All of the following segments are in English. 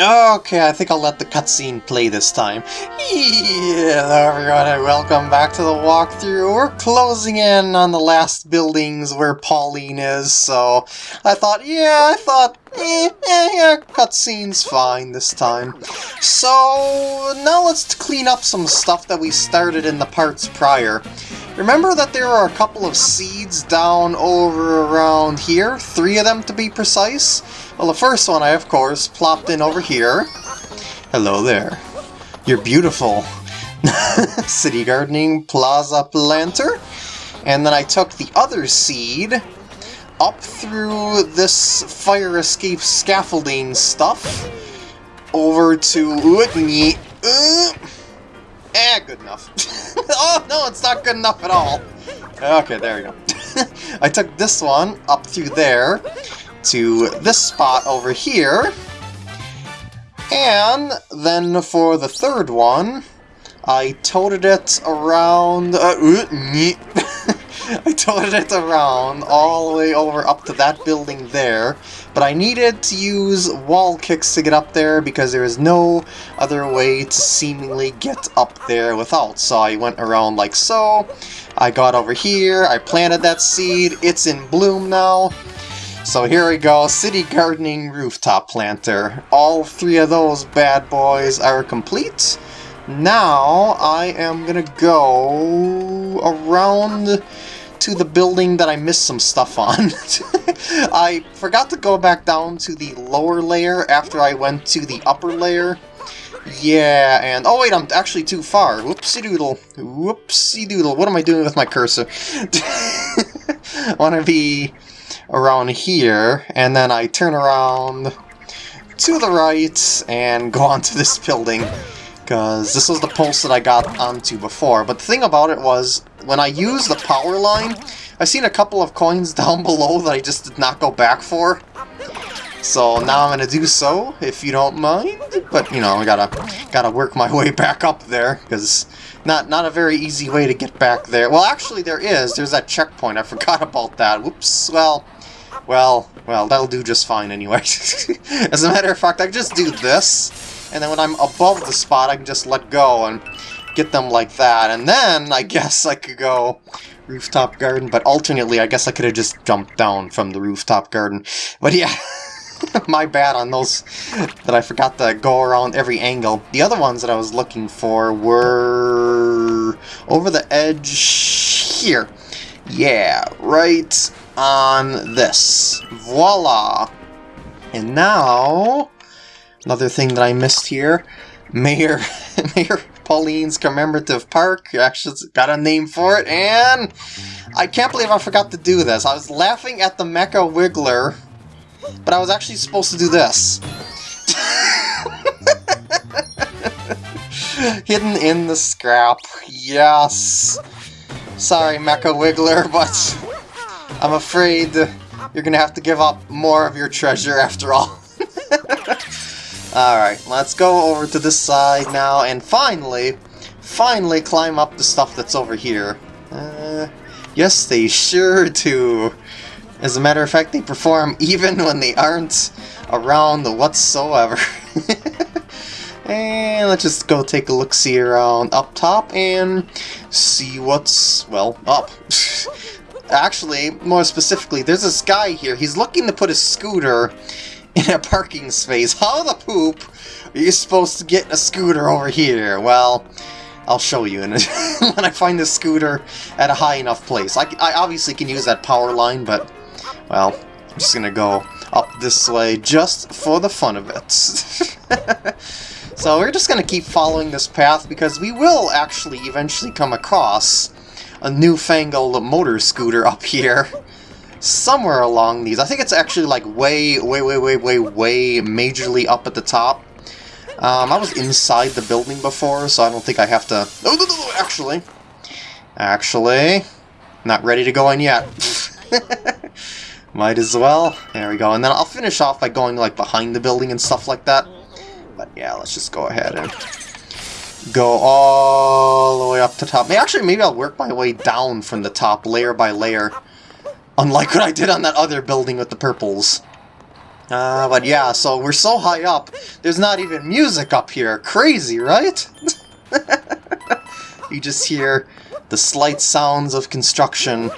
Okay, I think I'll let the cutscene play this time. Hello everyone and welcome back to the walkthrough. We're closing in on the last buildings where Pauline is, so I thought, yeah, I thought, eh, eh, yeah, cutscene's fine this time. So now let's clean up some stuff that we started in the parts prior. Remember that there are a couple of seeds down over around here? Three of them to be precise? Well, the first one I, of course, plopped in over here. Hello there. You're beautiful. City Gardening Plaza Planter. And then I took the other seed up through this fire escape scaffolding stuff over to... Uh, eh, good enough. oh, no, it's not good enough at all. Okay, there we go. I took this one up through there to this spot over here. And then for the third one, I toted it around... Uh, I toted it around all the way over up to that building there, but I needed to use wall kicks to get up there because there is no other way to seemingly get up there without. So I went around like so, I got over here, I planted that seed, it's in bloom now, so here we go, City Gardening Rooftop Planter. All three of those bad boys are complete. Now I am gonna go around to the building that I missed some stuff on. I forgot to go back down to the lower layer after I went to the upper layer. Yeah, and... Oh wait, I'm actually too far. Whoopsie doodle. Whoopsie doodle. What am I doing with my cursor? I want to be around here, and then I turn around to the right and go onto this building, because this was the post that I got onto before. But the thing about it was, when I used the power line, I've seen a couple of coins down below that I just did not go back for. So now I'm gonna do so, if you don't mind. But you know, I gotta gotta work my way back up there, because not not a very easy way to get back there. Well, actually there is. There's that checkpoint. I forgot about that. Whoops. Well, well, well, that'll do just fine anyway. As a matter of fact, I just do this, and then when I'm above the spot, I can just let go and get them like that. And then, I guess I could go rooftop garden, but alternately, I guess I could have just jumped down from the rooftop garden. But yeah, my bad on those that I forgot to go around every angle. The other ones that I was looking for were over the edge here. Yeah, right on this. Voila! And now, another thing that I missed here, Mayor, Mayor Pauline's Commemorative Park, actually got a name for it, and I can't believe I forgot to do this. I was laughing at the Mecha Wiggler, but I was actually supposed to do this. Hidden in the scrap, yes. Sorry, Mecha Wiggler, but I'm afraid you're gonna have to give up more of your treasure after all. Alright, let's go over to this side now and finally, finally climb up the stuff that's over here. Uh, yes, they sure do. As a matter of fact, they perform even when they aren't around whatsoever. and let's just go take a look-see around up top and see what's, well, up. Actually, more specifically, there's this guy here. He's looking to put a scooter in a parking space. How the poop are you supposed to get a scooter over here? Well, I'll show you when I find the scooter at a high enough place. I, I obviously can use that power line, but, well, I'm just gonna go up this way just for the fun of it. so we're just gonna keep following this path because we will actually eventually come across a newfangled motor scooter up here. Somewhere along these. I think it's actually like way, way, way, way, way, way majorly up at the top. Um, I was inside the building before, so I don't think I have to... No, no, no, actually. Actually. Not ready to go in yet. Might as well. There we go. And then I'll finish off by going like behind the building and stuff like that. But yeah, let's just go ahead and go all the way up to top. Actually, maybe I'll work my way down from the top, layer by layer. Unlike what I did on that other building with the purples. Uh, but yeah, so we're so high up, there's not even music up here. Crazy, right? you just hear the slight sounds of construction.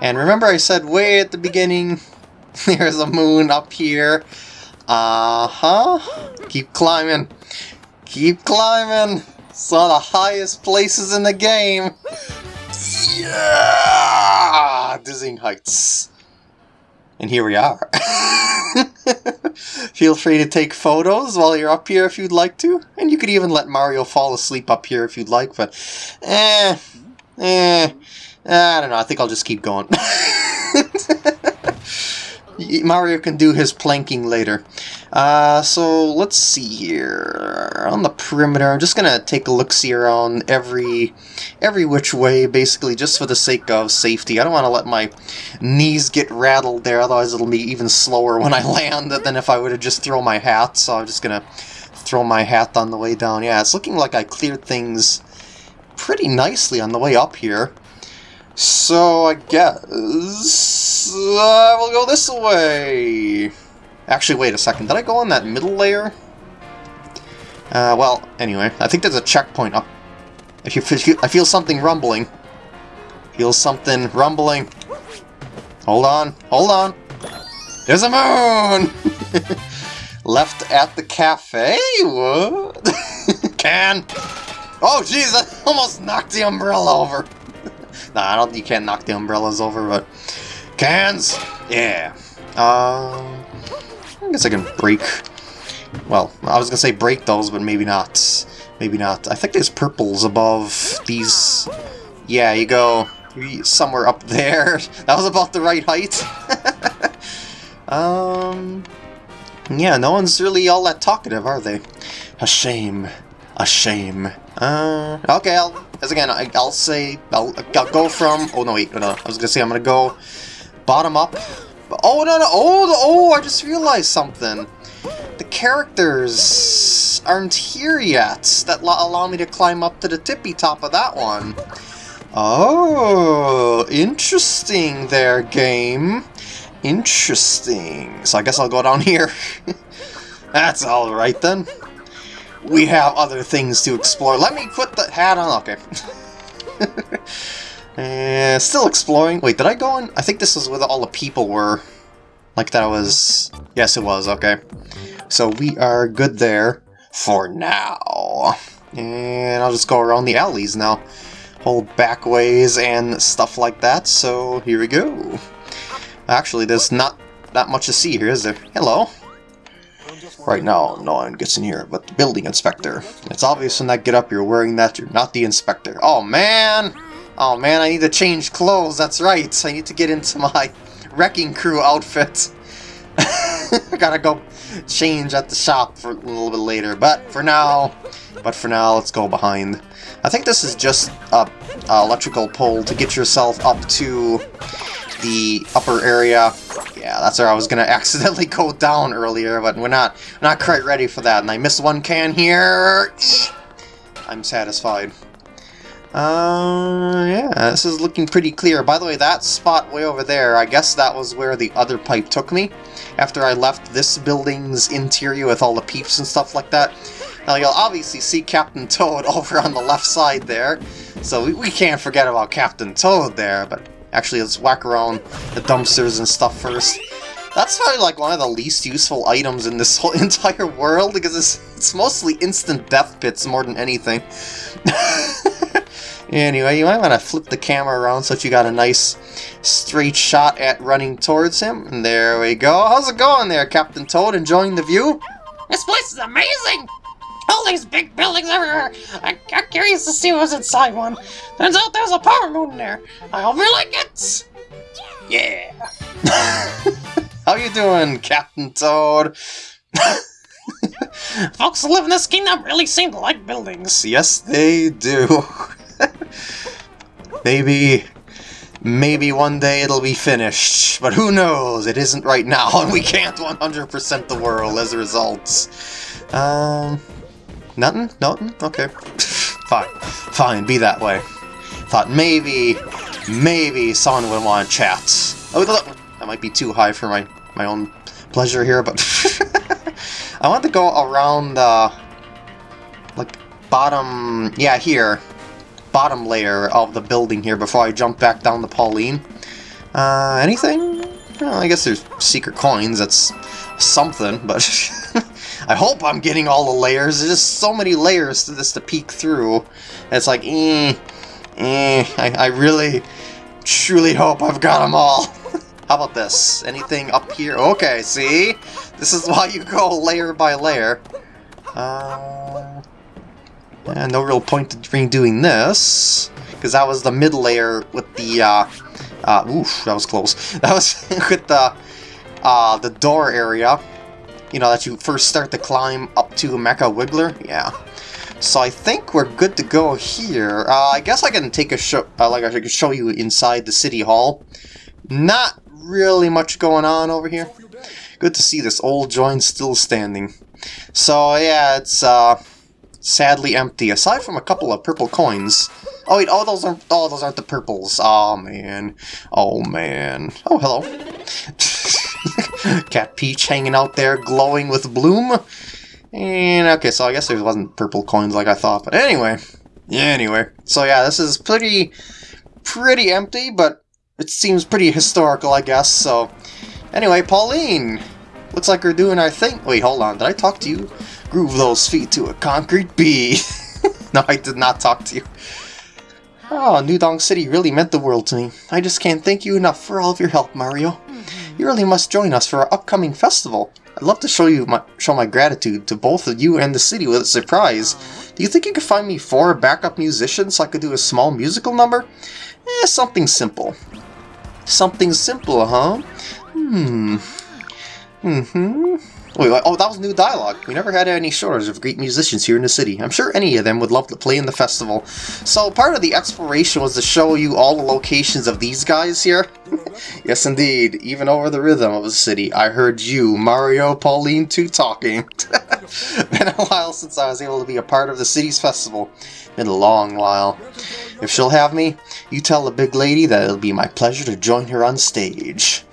And remember I said way at the beginning, there's a moon up here. Uh-huh. Keep climbing. Keep climbing. It's one of the highest places in the game. Yeah! Dizzying heights. And here we are. Feel free to take photos while you're up here if you'd like to. And you could even let Mario fall asleep up here if you'd like, but... Eh... Eh... I don't know, I think I'll just keep going. Mario can do his planking later. Uh, so let's see here. On the perimeter, I'm just gonna take a look-see around every every which way, basically, just for the sake of safety. I don't want to let my knees get rattled there, otherwise it'll be even slower when I land than if I would have just thrown my hat. So I'm just gonna throw my hat on the way down. Yeah, it's looking like I cleared things pretty nicely on the way up here. So I guess uh, we'll go this way. Actually, wait a second. Did I go on that middle layer? Uh, well, anyway, I think there's a checkpoint up. I feel, I feel something rumbling. Feel something rumbling. Hold on, hold on. There's a moon! Left at the cafe? What? Can! Oh, jeez, I almost knocked the umbrella over. Nah, I don't. Think you can't knock the umbrellas over, but cans. Yeah. Um. I guess I can break. Well, I was gonna say break those, but maybe not. Maybe not. I think there's purples above these. Yeah, you go somewhere up there. That was about the right height. um. Yeah, no one's really all that talkative, are they? A shame. A shame. Uh, okay, I'll, as again, I, will say, I'll, I'll go from, oh no, wait, no, I was gonna say I'm gonna go bottom up. Oh, no, no, oh, oh, I just realized something. The characters aren't here yet that allow me to climb up to the tippy top of that one. Oh, interesting there, game. Interesting. So I guess I'll go down here. That's alright then we have other things to explore. Let me put the hat on. Okay. uh, still exploring. Wait, did I go in? I think this is where all the people were. Like that was... Yes, it was. Okay. So we are good there for now. And I'll just go around the alleys now. Whole back ways and stuff like that. So here we go. Actually, there's not that much to see here, is there? Hello. Right now, no one gets in here but the building inspector. It's obvious from that get up you're wearing that you're not the inspector. Oh man! Oh man, I need to change clothes, that's right. I need to get into my wrecking crew outfit. I gotta go change at the shop for a little bit later, but for now, but for now, let's go behind. I think this is just a, a electrical pole to get yourself up to the upper area yeah, that's where I was gonna accidentally go down earlier, but we're not not quite ready for that, and I missed one can here. I'm satisfied. Uh, yeah, this is looking pretty clear. By the way, that spot way over there, I guess that was where the other pipe took me. After I left this building's interior with all the peeps and stuff like that. Now, you'll obviously see Captain Toad over on the left side there. So we, we can't forget about Captain Toad there, but Actually, let's whack around the dumpsters and stuff first. That's probably like one of the least useful items in this whole entire world because it's, it's mostly instant death pits more than anything. anyway, you might want to flip the camera around so that you got a nice straight shot at running towards him. And there we go. How's it going there, Captain Toad? Enjoying the view? This place is amazing! All these big buildings everywhere. I, am curious to see what's inside one. Turns out there's a power moon in there. I hope you like it. Yeah. How you doing, Captain Toad? Folks who live in this kingdom really seem to like buildings. Yes, they do. maybe, maybe one day it'll be finished, but who knows? It isn't right now, and we can't 100% the world as a result. Um, Nothing? Nothing? Okay. Fine. Fine, be that way. Thought maybe, maybe someone would want to chat. Oh, that might be too high for my, my own pleasure here, but I want to go around the like bottom, yeah, here, bottom layer of the building here before I jump back down to Pauline. Uh, anything? Well, I guess there's secret coins. That's something, but I hope I'm getting all the layers. There's just so many layers to this to peek through. It's like, eh. I, I really, truly hope I've got them all. How about this? Anything up here? Okay, see? This is why you go layer by layer. Uh, yeah, no real point in doing this, because that was the mid layer with the, uh, uh, oof, that was close. That was with the, uh, the door area, you know, that you first start to climb up to Mecha Wiggler. Yeah. So I think we're good to go here. Uh, I guess I can take a show, uh, like I could show you inside the city hall. Not really much going on over here. Good to see this old joint still standing. So yeah, it's uh, sadly empty, aside from a couple of purple coins. Oh wait, oh those aren't oh those aren't the purples. Oh man. Oh man. Oh hello. Cat Peach hanging out there glowing with bloom. And okay, so I guess there wasn't purple coins like I thought, but anyway. Yeah, anyway. So yeah, this is pretty pretty empty, but it seems pretty historical, I guess, so... Anyway, Pauline! Looks like we're doing our thing. Wait, hold on, did I talk to you? Groove those feet to a concrete bee! no, I did not talk to you. Oh, New Donk City really meant the world to me. I just can't thank you enough for all of your help, Mario. Mm-hmm. You really must join us for our upcoming festival. I'd love to show you my show my gratitude to both of you and the city with a surprise. Do you think you could find me four backup musicians so I could do a small musical number? Eh, something simple. Something simple, huh? Hmm. Mm-hmm. Wait, oh, that was new dialogue. We never had any shortage of great musicians here in the city. I'm sure any of them would love to play in the festival. So part of the exploration was to show you all the locations of these guys here. yes, indeed. Even over the rhythm of the city, I heard you, Mario, Pauline, 2 talking. Been a while since I was able to be a part of the city's festival. Been a long while. If she'll have me, you tell the big lady that it'll be my pleasure to join her on stage.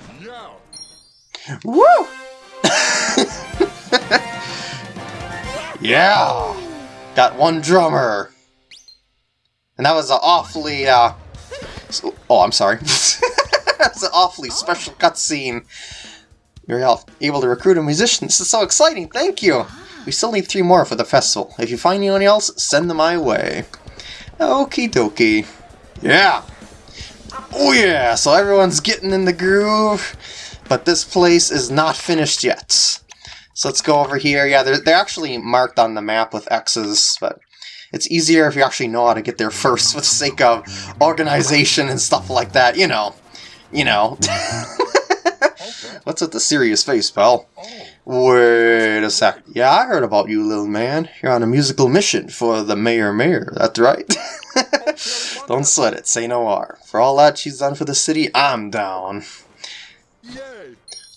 Woo! yeah! Got one drummer. And that was an awfully, uh... Oh, I'm sorry. That's an awfully special cutscene. You're able to recruit a musician. This is so exciting. Thank you. We still need three more for the festival. If you find anyone else, send them my way. Okie dokie. Yeah! Oh yeah! So everyone's getting in the groove, but this place is not finished yet. So let's go over here. Yeah, they're, they're actually marked on the map with X's, but it's easier if you actually know how to get there first for the sake of organization and stuff like that, you know. You know. What's with the serious face, pal? Wait a sec. Yeah, I heard about you, little man. You're on a musical mission for the Mayor Mayor, that's right. Don't sweat it, say no R. For all that she's done for the city, I'm down.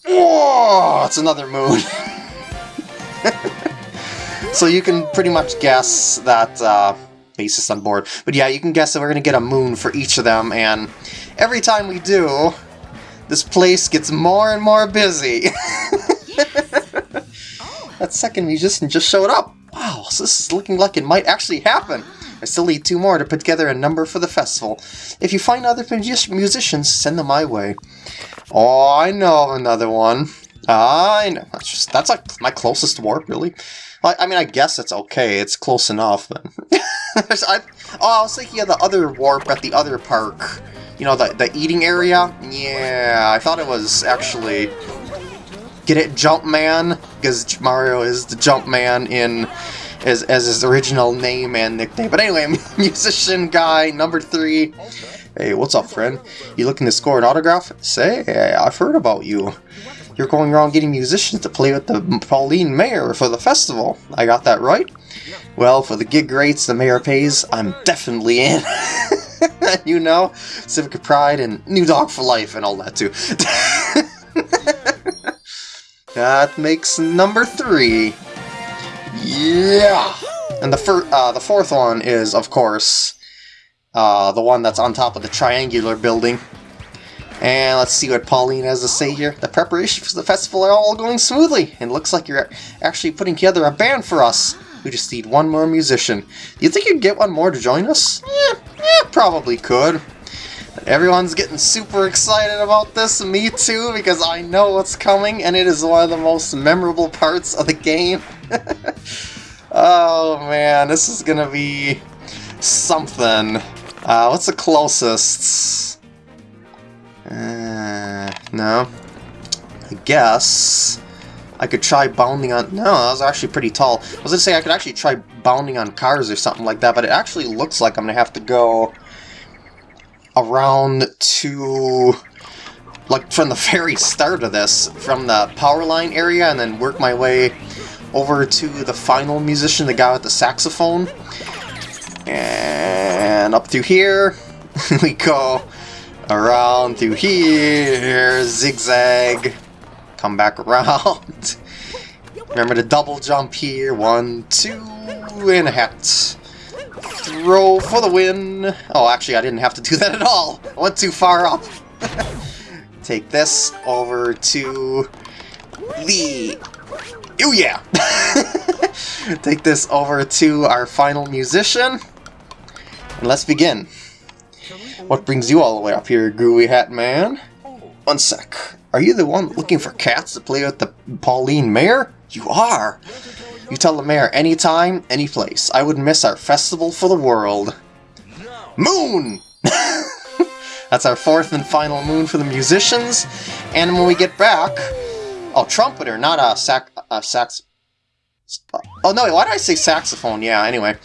Whoa! It's another moon. so you can pretty much guess that uh, basis on board. But yeah, you can guess that we're going to get a moon for each of them, and every time we do, this place gets more and more busy. That second musician just showed up. Wow, so this is looking like it might actually happen. I still need two more to put together a number for the festival. If you find other musicians, send them my way. Oh, I know another one. I know. That's just that's like my closest warp, really. I, I mean, I guess it's okay. It's close enough, but I, oh, I was thinking of the other warp at the other park. You know, the the eating area. Yeah, I thought it was actually Get it, Jumpman? Because Mario is the Jumpman in as, as his original name and nickname. But anyway, musician guy number three. Hey, what's up, friend? You looking to score an autograph? Say, I've heard about you. You're going around getting musicians to play with the Pauline Mayor for the festival. I got that right? Well, for the gig rates the mayor pays, I'm definitely in. you know, Civic Pride and New Donk for Life and all that too. That makes number three. Yeah! And the, fir uh, the fourth one is, of course, uh, the one that's on top of the triangular building. And let's see what Pauline has to say here. The preparations for the festival are all going smoothly. And looks like you're actually putting together a band for us. We just need one more musician. Do you think you'd get one more to join us? Yeah, yeah, probably could. Everyone's getting super excited about this, me too, because I know what's coming, and it is one of the most memorable parts of the game. oh man, this is gonna be something. Uh, what's the closest? Uh, no. I guess I could try bounding on... No, that was actually pretty tall. I was gonna say I could actually try bounding on cars or something like that, but it actually looks like I'm gonna have to go around to like from the very start of this, from the power line area, and then work my way over to the final musician, the guy with the saxophone. And up through here, we go around through here, zigzag, come back around. Remember to double jump here, one, two, and a hat. Throw for the win! Oh, actually, I didn't have to do that at all! I went too far up! Take this over to the... Oh yeah! Take this over to our final musician. And let's begin. What brings you all the way up here, Gooey Hat Man? One sec. Are you the one looking for cats to play with the Pauline Mayor? You are! You tell the mayor anytime, any place. I wouldn't miss our festival for the world. Moon! That's our fourth and final moon for the musicians. And when we get back... Oh, trumpeter, not a sax... A sax... Oh, no, why did I say saxophone? Yeah, anyway.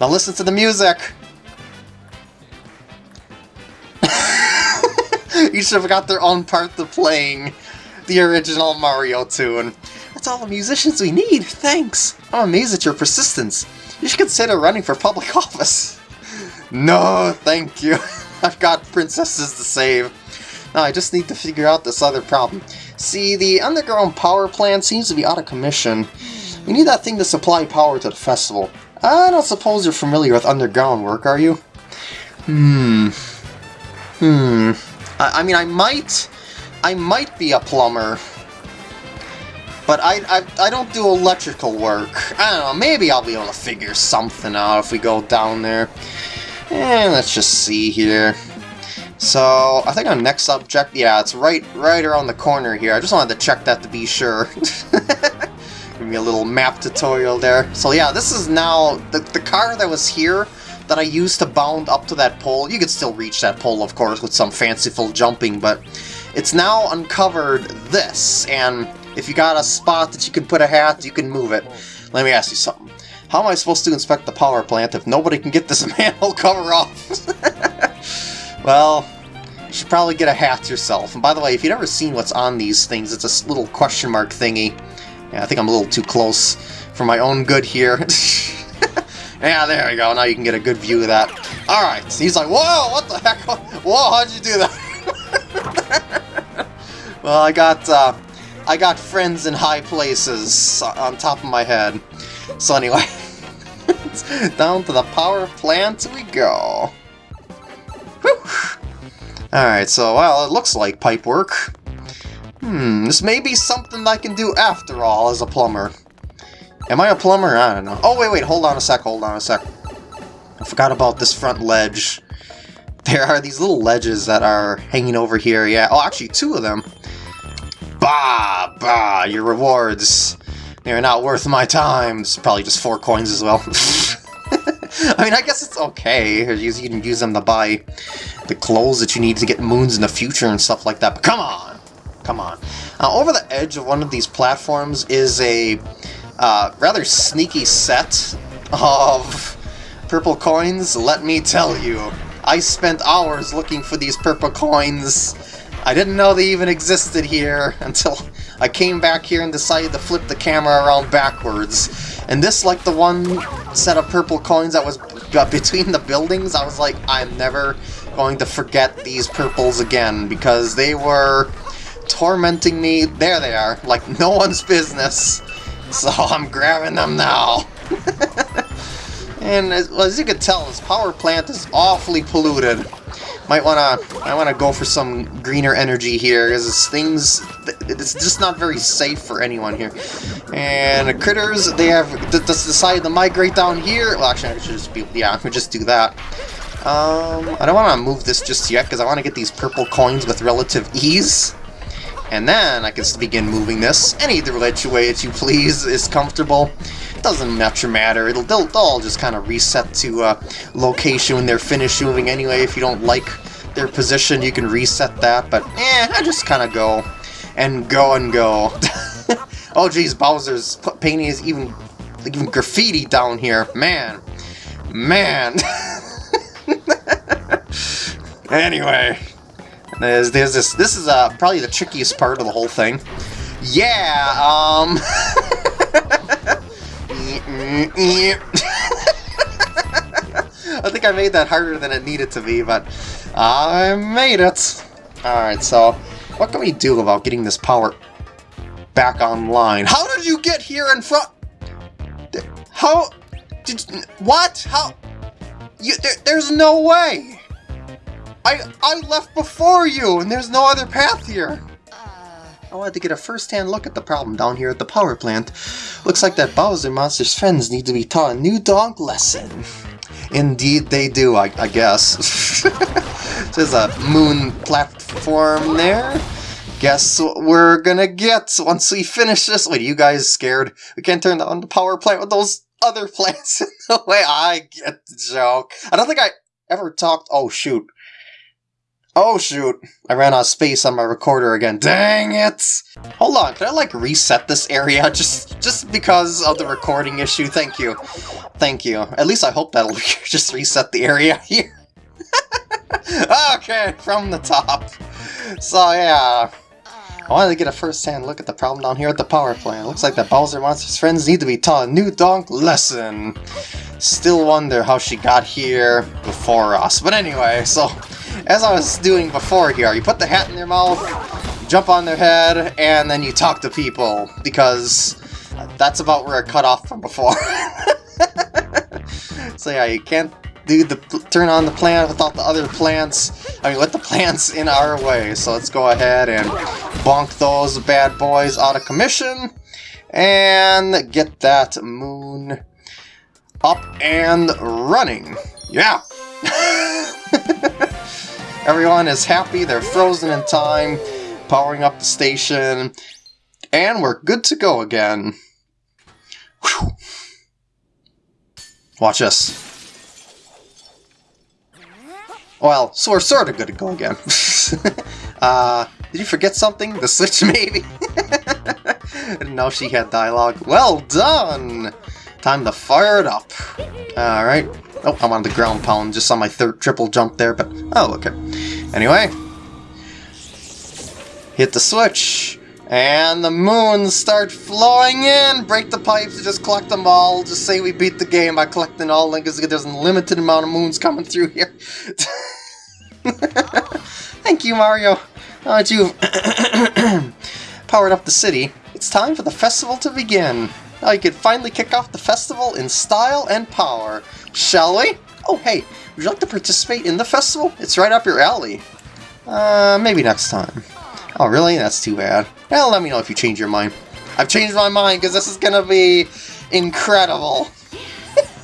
Now listen to the music! Each have got their own part to playing the original Mario tune. That's all the musicians we need, thanks! I'm amazed at your persistence. You should consider running for public office. no, thank you. I've got princesses to save. Now I just need to figure out this other problem. See, the underground power plant seems to be out of commission. We need that thing to supply power to the festival. I don't suppose you're familiar with underground work, are you? Hmm. Hmm. I, I mean, I might... I might be a plumber, but I, I, I don't do electrical work. I don't know, maybe I'll be able to figure something out if we go down there. And let's just see here. So, I think our next subject, yeah, it's right right around the corner here. I just wanted to check that to be sure. Give me a little map tutorial there. So yeah, this is now, the, the car that was here that I used to bound up to that pole, you could still reach that pole, of course, with some fanciful jumping, but it's now uncovered this, and if you got a spot that you can put a hat, you can move it. Let me ask you something. How am I supposed to inspect the power plant if nobody can get this manhole cover off? well, you should probably get a hat yourself. And by the way, if you've never seen what's on these things, it's a little question mark thingy. Yeah, I think I'm a little too close for my own good here. yeah, there we go. Now you can get a good view of that. Alright, so he's like, whoa, what the heck? Whoa, how'd you do that? well, I got, uh, I got friends in high places on top of my head. So anyway, down to the power plant we go. Alright, so, well, it looks like pipe work. Hmm, this may be something I can do after all as a plumber. Am I a plumber? I don't know. Oh, wait, wait, hold on a sec, hold on a sec. I forgot about this front ledge. There are these little ledges that are hanging over here, yeah. Oh, actually, two of them. Bah! Bah! Your rewards. They're not worth my time. It's probably just four coins as well. I mean, I guess it's okay. You can use them to buy the clothes that you need to get moons in the future and stuff like that. But come on! Come on. Uh, over the edge of one of these platforms is a uh, rather sneaky set of purple coins, let me tell you. I spent hours looking for these purple coins I didn't know they even existed here until I came back here and decided to flip the camera around backwards. And this, like the one set of purple coins that was between the buildings, I was like, I'm never going to forget these purples again, because they were tormenting me. There they are, like no one's business. So I'm grabbing them now. and as, well, as you can tell, this power plant is awfully polluted. Might wanna, I wanna go for some greener energy here, because things, it's just not very safe for anyone here. And the critters, they have decided to migrate down here. Well, actually, I should just be, yeah, we just do that. Um, I don't want to move this just yet, because I want to get these purple coins with relative ease. And then I can begin moving this any which way that you please is comfortable. It Doesn't much matter. It'll they'll, they'll all just kind of reset to uh, location when they're finished moving anyway. If you don't like their position, you can reset that. But eh, I just kind of go and go and go. oh geez, Bowser's painting is even like even graffiti down here. Man, man. anyway, there's, there's this. This is uh, probably the trickiest part of the whole thing. Yeah. Um. I think I made that harder than it needed to be, but I made it. Alright, so what can we do about getting this power back online? How did you get here in front? How? Did what? How? You, there, there's no way! I, I left before you, and there's no other path here! Uh, I wanted to get a first-hand look at the problem down here at the power plant. Looks like that Bowser Monster's friends need to be taught a new donk lesson. Indeed they do, I, I guess. There's a moon platform there. Guess what we're gonna get once we finish this? Wait, are you guys scared? We can't turn on the power plant with those other plants in the way. I get the joke. I don't think I ever talked... Oh, shoot. Oh shoot, I ran out of space on my recorder again. Dang it! Hold on, can I like reset this area just just because of the recording issue? Thank you. Thank you. At least I hope that'll just reset the area here. okay, from the top. So yeah, I wanted to get a first-hand look at the problem down here at the power plant. Looks like that Bowser Monster's friends need to be taught a new donk lesson. Still wonder how she got here before us. But anyway, so as I was doing before here, you put the hat in their mouth, jump on their head, and then you talk to people, because that's about where I cut off from before. so yeah, you can't do the turn on the plant without the other plants. I mean, let the plants in our way. So let's go ahead and bonk those bad boys out of commission and get that moon up and running. Yeah. Everyone is happy, they're frozen in time, powering up the station, and we're good to go again. Whew. Watch us. Well, so we're sort of good to go again. uh, did you forget something? The switch, maybe? Didn't know she had dialogue. Well done! Time to fire it up. Alright. Oh, I'm on the ground pound, just on my third triple jump there, but... Oh, okay. Anyway. Hit the switch. And the moons start flowing in! Break the pipes, just collect them all. Just say we beat the game by collecting all because there's a limited amount of moons coming through here. Thank you, Mario. Now that you've powered up the city, it's time for the festival to begin. Now you can finally kick off the festival in style and power. Shall we? Oh, hey, would you like to participate in the festival? It's right up your alley. Uh, maybe next time. Oh, really? That's too bad. Well, let me know if you change your mind. I've changed my mind because this is gonna be incredible.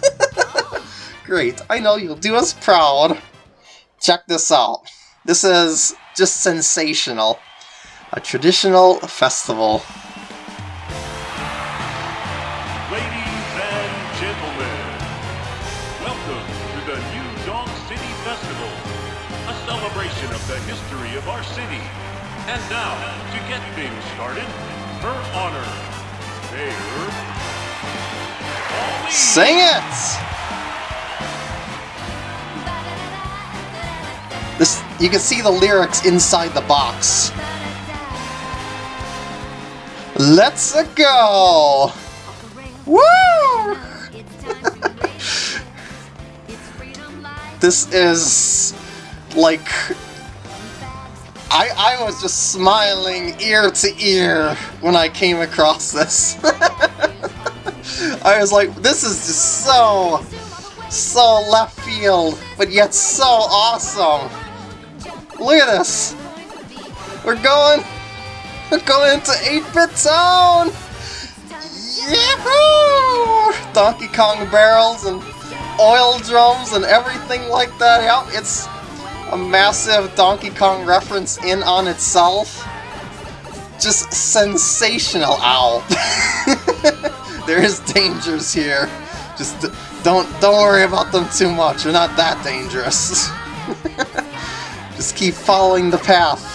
Great, I know you'll do us proud. Check this out. This is just sensational. A traditional festival. Celebration of the history of our city. And now, to get things started, her honor, Mayor... Sing it! This, you can see the lyrics inside the box. Let's go! Woo! this is like I I was just smiling ear to ear when I came across this. I was like, this is just so so left field, but yet so awesome. Look at this! We're going... We're going into 8-bit zone. Yahoo! Donkey Kong barrels and oil drums and everything like that. Yep, it's a massive Donkey Kong reference in on itself. Just sensational, ow. there is dangers here. Just don't don't worry about them too much. They're not that dangerous. Just keep following the path.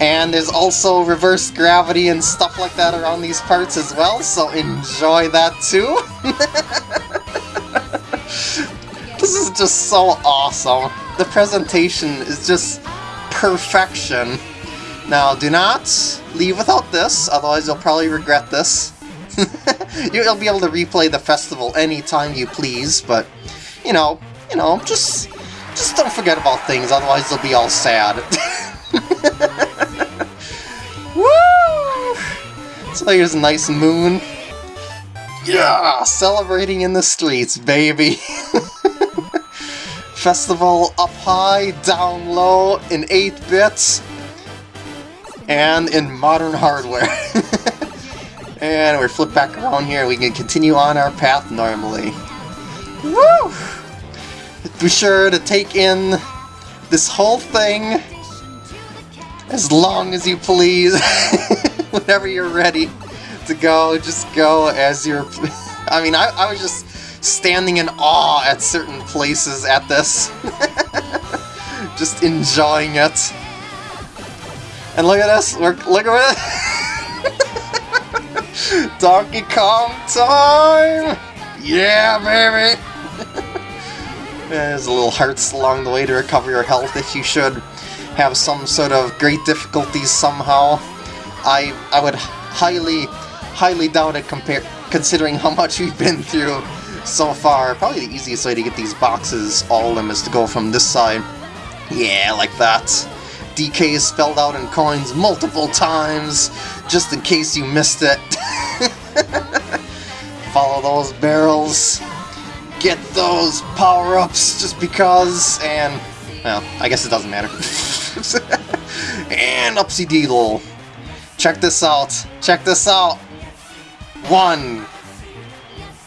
And there's also reverse gravity and stuff like that around these parts as well, so enjoy that too. this is just so awesome. The presentation is just perfection. Now, do not leave without this, otherwise you'll probably regret this. You'll be able to replay the festival anytime you please, but, you know, you know, just, just don't forget about things, otherwise they'll be all sad. Woo! So here's a nice moon. Yeah! Celebrating in the streets, baby! Festival up high, down low, in 8 bits, and in modern hardware. and we flip back around here, we can continue on our path normally. Woo! Be sure to take in this whole thing as long as you please. Whenever you're ready to go, just go as you're... I mean, I, I was just standing in awe at certain places at this. just enjoying it. And look at this, look, at it! Donkey Kong time! Yeah, baby! There's a little hearts along the way to recover your health if you should have some sort of great difficulties somehow. I I would highly, highly doubt it compare considering how much we've been through so far. Probably the easiest way to get these boxes, all of them, is to go from this side. Yeah, like that. DK is spelled out in coins multiple times, just in case you missed it. Follow those barrels, get those power-ups just because, and, well, I guess it doesn't matter. and upsy deedle. Check this out. Check this out. One,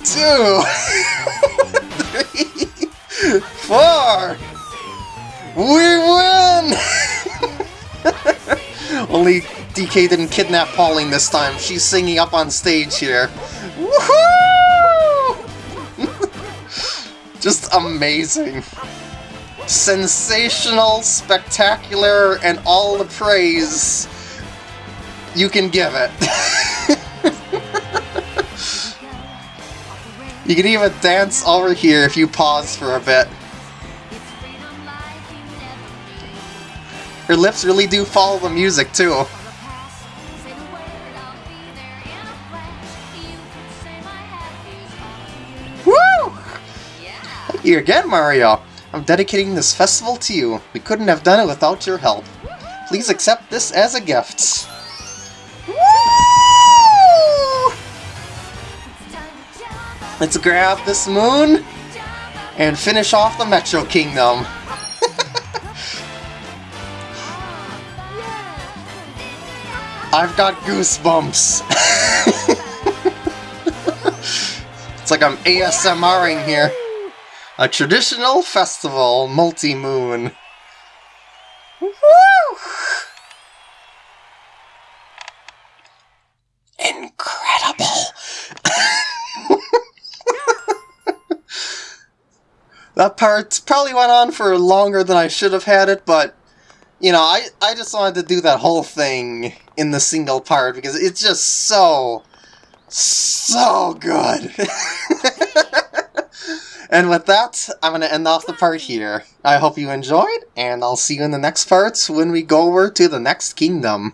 two, three, four. We win! Only DK didn't kidnap Pauline this time. She's singing up on stage here. Woohoo! Just amazing. Sensational, spectacular, and all the praise you can give it. You can even dance over here if you pause for a bit. Her lips really do follow the music, too. Woo! Again, Mario. I'm dedicating this festival to you. We couldn't have done it without your help. Please accept this as a gift. Let's grab this moon and finish off the Metro Kingdom. I've got goosebumps. it's like I'm ASMRing here. A traditional festival multi-moon. That part probably went on for longer than I should have had it, but you know, I, I just wanted to do that whole thing in the single part because it's just so, so good. and with that, I'm going to end off the part here. I hope you enjoyed, and I'll see you in the next parts when we go over to the next kingdom.